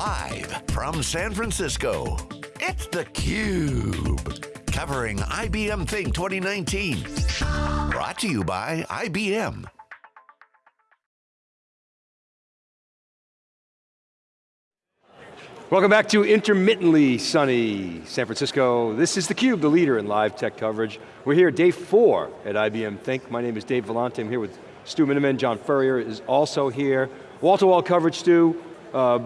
Live from San Francisco, it's theCUBE. Covering IBM Think 2019. Brought to you by IBM. Welcome back to intermittently sunny San Francisco. This is theCUBE, the leader in live tech coverage. We're here day four at IBM Think. My name is Dave Vellante, I'm here with Stu Miniman. John Furrier is also here. Wall-to-wall -wall coverage, Stu. Uh,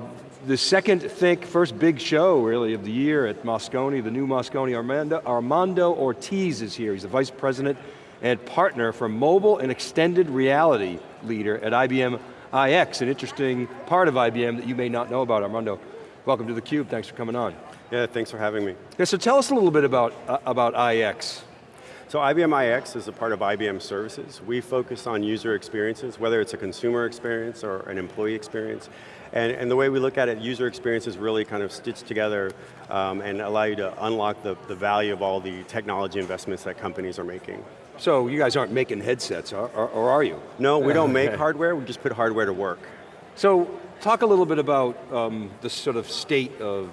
the second Think, first big show really of the year at Moscone, the new Moscone. Armando, Armando Ortiz is here. He's the Vice President and partner for mobile and extended reality leader at IBM iX, an interesting part of IBM that you may not know about, Armando. Welcome to theCUBE, thanks for coming on. Yeah, thanks for having me. Yeah, so tell us a little bit about, uh, about iX. So IBM iX is a part of IBM services. We focus on user experiences, whether it's a consumer experience or an employee experience. And, and the way we look at it, user experiences really kind of stitched together um, and allow you to unlock the, the value of all the technology investments that companies are making. So you guys aren't making headsets, or, or are you? No, we don't make hardware, we just put hardware to work. So talk a little bit about um, the sort of state of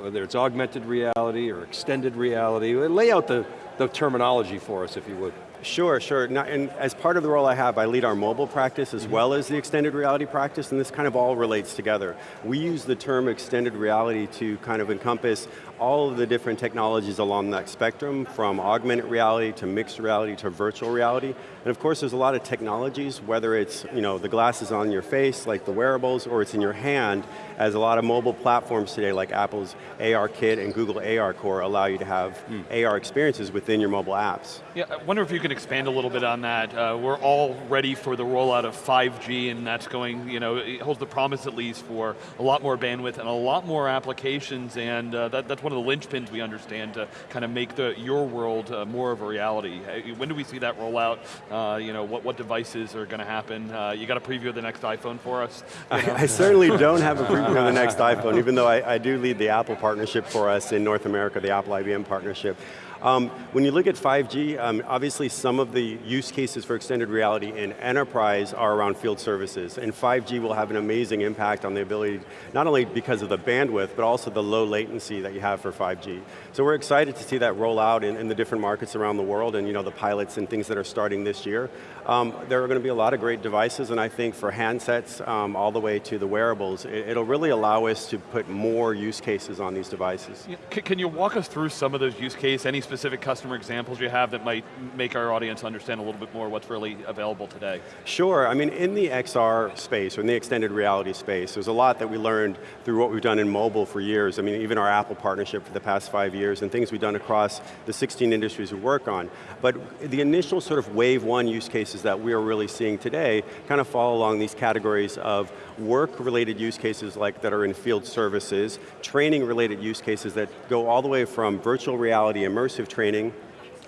whether it's augmented reality or extended reality. Lay out the, the terminology for us, if you would. Sure, sure. And as part of the role I have, I lead our mobile practice as mm -hmm. well as the extended reality practice, and this kind of all relates together. We use the term extended reality to kind of encompass all of the different technologies along that spectrum, from augmented reality to mixed reality to virtual reality. And of course, there's a lot of technologies, whether it's you know, the glasses on your face, like the wearables, or it's in your hand, as a lot of mobile platforms today, like Apple's AR Kit and Google AR Core, allow you to have mm. AR experiences within your mobile apps. Yeah, I wonder if you can expand a little bit on that. Uh, we're all ready for the rollout of 5G, and that's going, you know, it holds the promise at least for a lot more bandwidth and a lot more applications, and uh, that, that's one of the linchpins we understand to kind of make the your world uh, more of a reality. When do we see that roll out? Uh, you know, what, what devices are going to happen? Uh, you got a preview of the next iPhone for us? I, I, certainly don't have a preview of the next iPhone, even though I, I do lead the Apple partnership for us in North America, the Apple IBM partnership. Um, when you look at 5G, um, obviously some of the use cases for extended reality in enterprise are around field services, and 5G will have an amazing impact on the ability, not only because of the bandwidth, but also the low latency that you have for 5G. So we're excited to see that roll out in, in the different markets around the world, and you know, the pilots and things that are starting this year. Um, there are going to be a lot of great devices, and I think for handsets, um, all the way to the wearables, it, will really allow us to put more use cases on these devices. Can you walk us through some of those use cases, any specific customer examples you have that might make our audience understand a little bit more what's really available today? Sure, I mean in the XR space, or in the extended reality space, there's a lot that we learned through what we've done in mobile for years. I mean, even our Apple partnership for the past five years, and things we've done across the 16 industries we work on. But the initial sort of wave one use cases that we are really seeing today kind of fall along these categories of work-related use cases like that are in field services, training-related use cases that go all the way from virtual reality immersive training,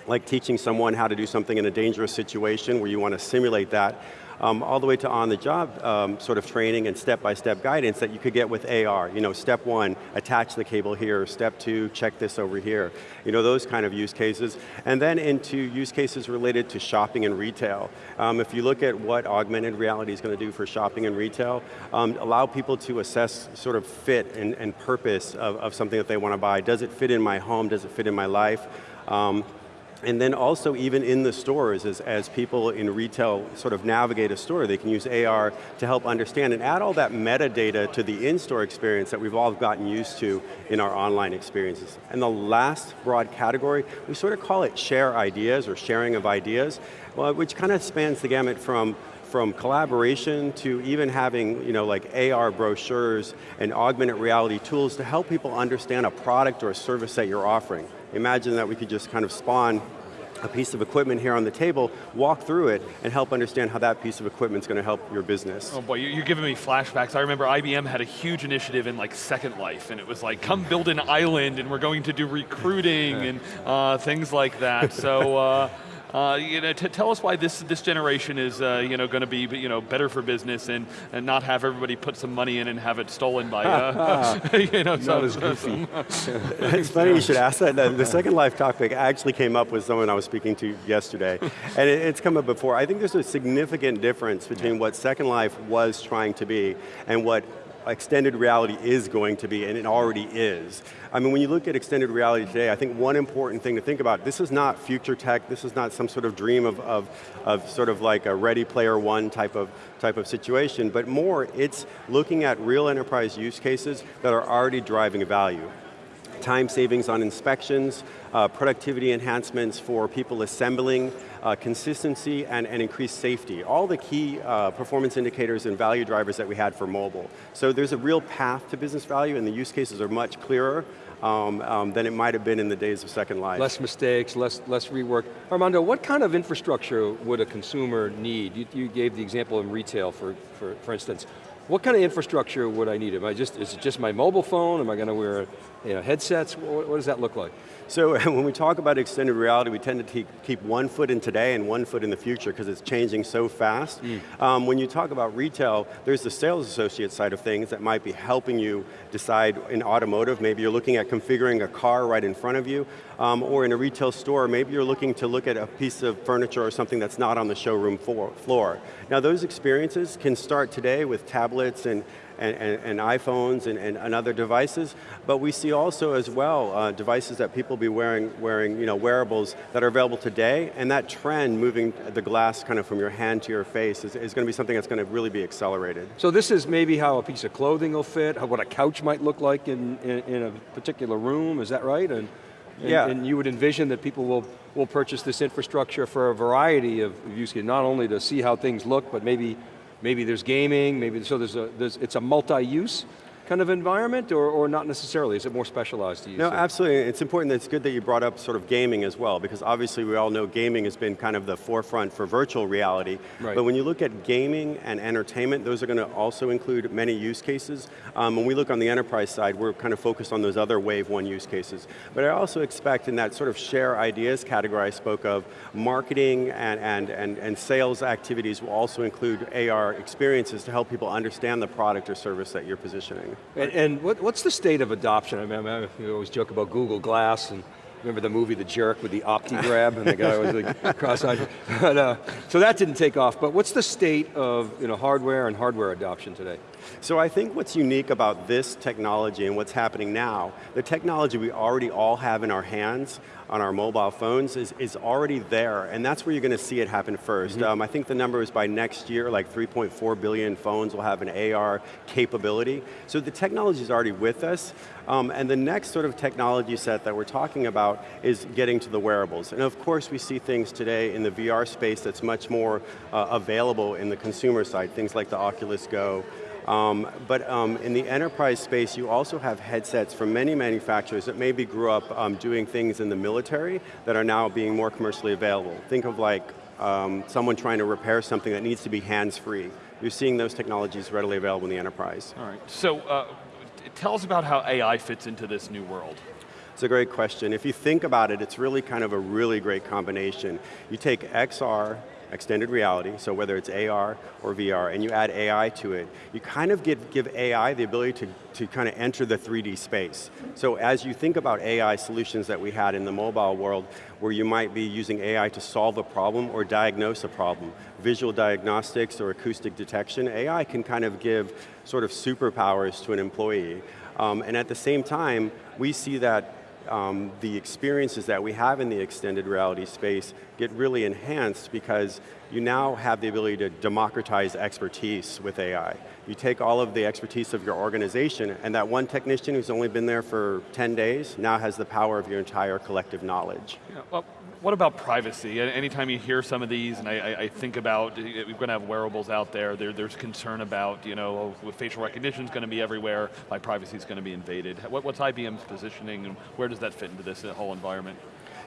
like teaching someone how to do something in a dangerous situation where you want to simulate that, um, all the way to on-the-job um, sort of training and step-by-step -step guidance that you could get with AR. You know, step one, attach the cable here. Step two, check this over here. You know, those kind of use cases. And then into use cases related to shopping and retail. Um, if you look at what augmented reality is going to do for shopping and retail, um, allow people to assess sort of fit and, and purpose of, of something that they want to buy. Does it fit in my home? Does it fit in my life? And then also even in the stores, as, as people in retail sort of navigate a store, they can use AR to help understand and add all that metadata to the in-store experience that we've all gotten used to in our online experiences. And the last broad category, we sort of call it share ideas or sharing of ideas, well, which kind of spans the gamut from from collaboration to even having you know, like AR brochures and augmented reality tools to help people understand a product or a service that you're offering. Imagine that we could just kind of spawn a piece of equipment here on the table, walk through it, and help understand how that piece of equipment is going to help your business. Oh boy, you're giving me flashbacks. I remember IBM had a huge initiative in like Second Life, and it was like, come build an island, and we're going to do recruiting, and uh, things like that. So, uh, uh, you know, tell us why this this generation is uh, you know going to be you know better for business and, and not have everybody put some money in and have it stolen by uh, you know some, as goofy. it's funny you should ask that. The Second Life topic actually came up with someone I was speaking to yesterday, and it, it's come up before. I think there's a significant difference between what Second Life was trying to be and what extended reality is going to be, and it already is. I mean, when you look at extended reality today, I think one important thing to think about, this is not future tech, this is not some sort of dream of, of, of sort of like a ready player one type of, type of situation, but more, it's looking at real enterprise use cases that are already driving value time savings on inspections, uh, productivity enhancements for people assembling, uh, consistency and, and increased safety. All the key uh, performance indicators and value drivers that we had for mobile. So there's a real path to business value and the use cases are much clearer um, um, than it might have been in the days of Second Life. Less mistakes, less, less rework. Armando, what kind of infrastructure would a consumer need? You, you gave the example in retail, for, for, for instance. What kind of infrastructure would I need? Am I just, is it just my mobile phone? Am I going to wear you know, headsets? What, what does that look like? So when we talk about extended reality, we tend to keep one foot in today and one foot in the future because it's changing so fast. Mm. Um, when you talk about retail, there's the sales associate side of things that might be helping you decide in automotive, maybe you're looking at configuring a car right in front of you, um, or in a retail store, maybe you're looking to look at a piece of furniture or something that's not on the showroom floor. Now those experiences can start today with tablets and and, and, and iPhones and, and, other devices, but we see also as well uh, devices that people be wearing, wearing you know, wearables that are available today, and that trend moving the glass kind of from your hand to your face is, is going to be something that's going to really be accelerated. So this is maybe how a piece of clothing will fit, how, what a couch might look like in, in, in a particular room, is that right? And, and, yeah. and you would envision that people will, will purchase this infrastructure for a variety of use cases, not only to see how things look, but maybe maybe there's gaming, maybe, so there's a, there's, it's a multi-use kind of environment, or, or not necessarily? Is it more specialized? No, absolutely. It's important, it's good that you brought up sort of gaming as well, because obviously we all know gaming has been kind of the forefront for virtual reality. Right. But when you look at gaming and entertainment, those are going to also include many use cases. Um, when we look on the enterprise side, we're kind of focused on those other wave one use cases. But I also expect in that sort of share ideas category I spoke of, marketing and, and, and, and sales activities will also include AR experiences to help people understand the product or service that you're positioning. And, and what, what's the state of adoption? I mean, I we always joke about Google Glass and remember the movie The Jerk with the OptiGrab and the guy was like cross-eyed. uh, so that didn't take off, but what's the state of you know, hardware and hardware adoption today? So I think what's unique about this technology and what's happening now, the technology we already all have in our hands, on our mobile phones is, is already there, and that's where you're going to see it happen 1st mm -hmm. um, I think the number is by next year, like 3.4 billion phones will have an AR capability. So the technology is already with us, um, and the next sort of technology set that we're talking about is getting to the wearables. And of course we see things today in the VR space that's much more uh, available in the consumer side, things like the Oculus Go, um, but um, in the enterprise space, you also have headsets from many manufacturers that maybe grew up um, doing things in the military that are now being more commercially available. Think of like um, someone trying to repair something that needs to be hands-free. You're seeing those technologies readily available in the enterprise. All right, so uh, tell us about how AI fits into this new world. It's a great question. If you think about it, it's really kind of a really great combination. You take XR, extended reality, so whether it's AR or VR, and you add AI to it, you kind of give, give AI the ability to, to kind of enter the 3D space. So as you think about AI solutions that we had in the mobile world, where you might be using AI to solve a problem or diagnose a problem, visual diagnostics or acoustic detection, AI can kind of give sort of superpowers to an employee. Um, and at the same time, we see that um, the experiences that we have in the extended reality space get really enhanced because you now have the ability to democratize expertise with AI. You take all of the expertise of your organization and that one technician who's only been there for 10 days now has the power of your entire collective knowledge. Yeah, well, what about privacy? Anytime you hear some of these, and I, I think about, eh, we're going to have wearables out there, there there's concern about, you know, oh, facial recognition is going to be everywhere, my privacy is going to be invaded. What, what's IBM's positioning, and where does that fit into this eh, whole environment?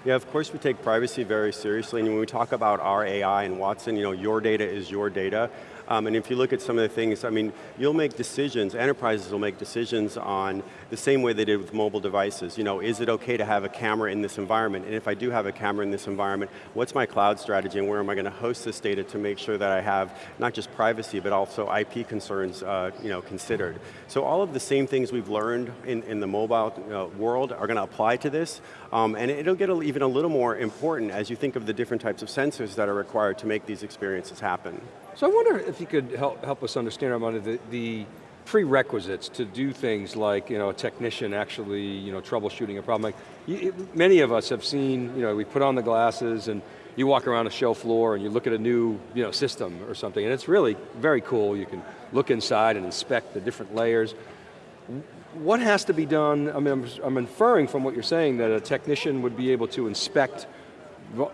Yeah, of course we take privacy very seriously, and when we talk about our AI and Watson, you know, your data is your data. Um, and if you look at some of the things, I mean, you'll make decisions, enterprises will make decisions on the same way they did with mobile devices. You know, is it okay to have a camera in this environment? And if I do have a camera in this environment, what's my cloud strategy and where am I going to host this data to make sure that I have not just privacy, but also IP concerns uh, you know, considered. So all of the same things we've learned in, in the mobile uh, world are going to apply to this, um, and it'll get a, even a little more important as you think of the different types of sensors that are required to make these experiences happen. So I wonder if you could help, help us understand, Armando, the, the, prerequisites to do things like you know, a technician actually you know, troubleshooting a problem. Like, you, many of us have seen, you know, we put on the glasses and you walk around a show floor and you look at a new you know, system or something, and it's really very cool. You can look inside and inspect the different layers. What has to be done, I mean, I'm, I'm inferring from what you're saying that a technician would be able to inspect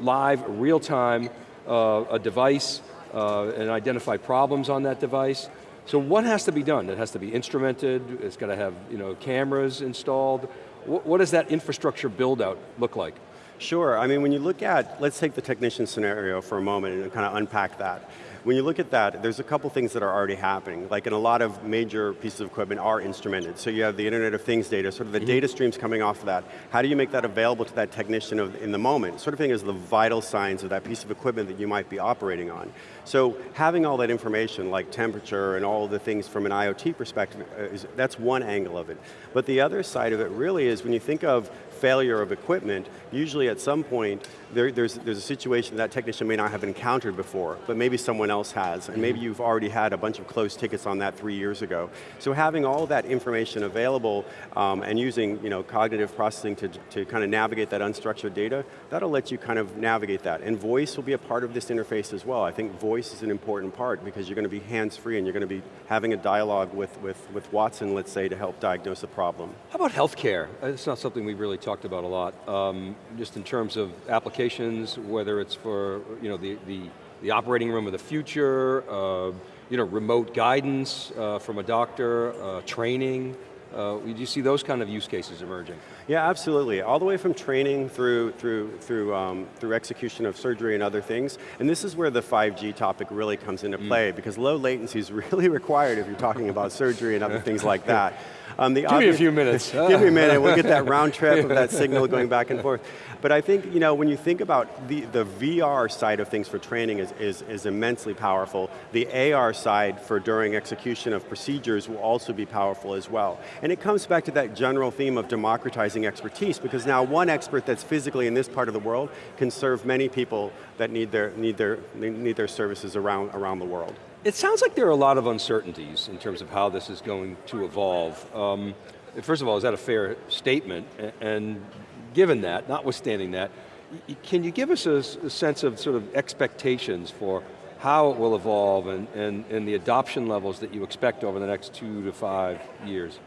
live, real time, uh, a device uh, and identify problems on that device. So what has to be done? It has to be instrumented, it's got to have you know, cameras installed. What, what does that infrastructure build out look like? Sure, I mean when you look at, let's take the technician scenario for a moment and kind of unpack that. When you look at that, there's a couple things that are already happening. Like in a lot of major pieces of equipment are instrumented. So you have the Internet of Things data, sort of the mm -hmm. data streams coming off of that. How do you make that available to that technician of, in the moment? Sort of thing is the vital signs of that piece of equipment that you might be operating on. So having all that information, like temperature and all the things from an IoT perspective, uh, is, that's one angle of it. But the other side of it really is when you think of failure of equipment, usually at some point, there, there's, there's a situation that technician may not have encountered before, but maybe someone else has, and maybe you've already had a bunch of closed tickets on that three years ago. So having all that information available um, and using you know, cognitive processing to, to kind of navigate that unstructured data, that'll let you kind of navigate that. And voice will be a part of this interface as well. I think voice is an important part because you're going to be hands-free and you're going to be having a dialogue with, with, with Watson, let's say, to help diagnose a problem. How about healthcare? It's not something we've really talked about a lot, um, just in terms of applications, whether it's for you know, the, the, the operating room of the future, uh, you know, remote guidance uh, from a doctor, uh, training, uh, do you see those kind of use cases emerging? Yeah, absolutely. All the way from training through through through um, through execution of surgery and other things. And this is where the 5G topic really comes into mm. play mm. because low latency is really required if you're talking about surgery and other things like that. Um, give me a few minutes. give me a minute, we'll get that round trip of that signal going back and forth. But I think, you know, when you think about the, the VR side of things for training is, is, is immensely powerful. The AR side for during execution of procedures will also be powerful as well. And it comes back to that general theme of democratizing expertise because now one expert that's physically in this part of the world can serve many people that need their, need their, need their services around, around the world. It sounds like there are a lot of uncertainties in terms of how this is going to evolve. Um, first of all, is that a fair statement? And given that, notwithstanding that, can you give us a, a, sense of sort of expectations for how it will evolve and, and, and the adoption levels that you expect over the next two to five years?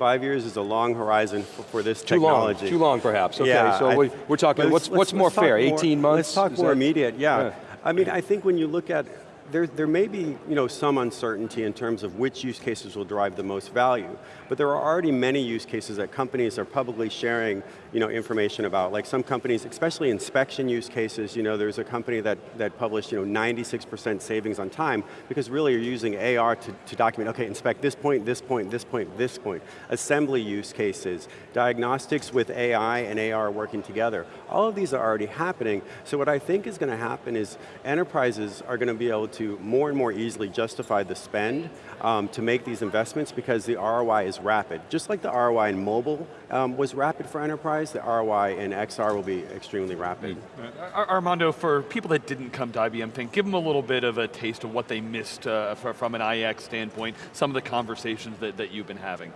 Five years is a long horizon for, for this too technology. Long, too long perhaps, okay, yeah, so I, we're talking, what's, what's more fair, 18 more, months? Let's talk more that, immediate, yeah. yeah. I mean, I think when you look at there, there may be you know, some uncertainty in terms of which use cases will drive the most value, but there are already many use cases that companies are publicly sharing you know, information about. Like some companies, especially inspection use cases, you know, there's a company that, that published you know, 96% savings on time because really you're using AR to, to document, okay, inspect this point, this point, this point, this point. Assembly use cases, diagnostics with AI and AR working together. All of these are already happening, so what I think is going to happen is enterprises are going to be able to to more and more easily justify the spend um, to make these investments because the ROI is rapid. Just like the ROI in mobile um, was rapid for enterprise, the ROI in XR will be extremely rapid. Mm. Armando, for people that didn't come to IBM Think, give them a little bit of a taste of what they missed uh, from an iX standpoint, some of the conversations that, that you've been having.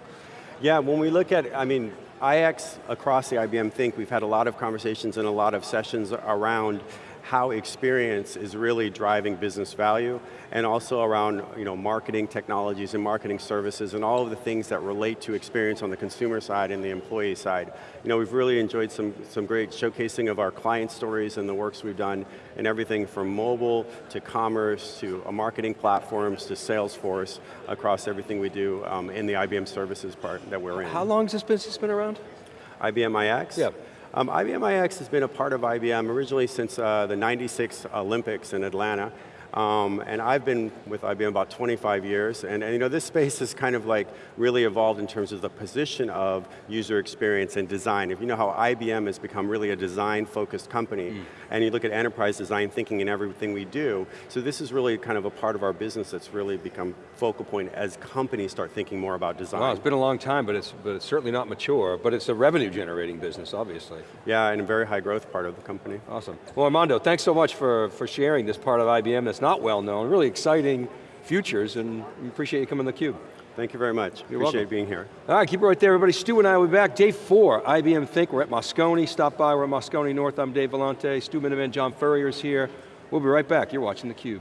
Yeah, when we look at, I mean, iX across the IBM Think, we've had a lot of conversations and a lot of sessions around how experience is really driving business value and also around you know, marketing technologies and marketing services and all of the things that relate to experience on the consumer side and the employee side. You know, we've really enjoyed some, some great showcasing of our client stories and the works we've done and everything from mobile to commerce to marketing platforms to Salesforce across everything we do um, in the IBM services part that we're in. How long has this business been around? IBM iX? Yeah. Um, IBM iX has been a part of IBM originally since uh, the 96 Olympics in Atlanta. Um, and I've been with IBM about 25 years, and, and, you know, this space has kind of like really evolved in terms of the position of user experience and design. If you know how IBM has become really a design-focused company, mm. and you look at enterprise design thinking in everything we do, so this is really kind of a part of our business that's really become focal point as companies start thinking more about design. Well, it's been a long time, but it's, but it's certainly not mature, but it's a revenue generating business, obviously. Yeah, and a very high growth part of the company. Awesome. Well, Armando, thanks so much for, for sharing this part of IBM that's not well known, really exciting futures, and we appreciate you coming to theCUBE. Thank you very much. You're Appreciate welcome. being here. All right, keep it right there, everybody. Stu and I will be back. Day four, IBM Think. We're at Moscone. Stop by, we're at Moscone North. I'm Dave Vellante. Stu Miniman, John Furrier is here. We'll be right back. You're watching theCUBE.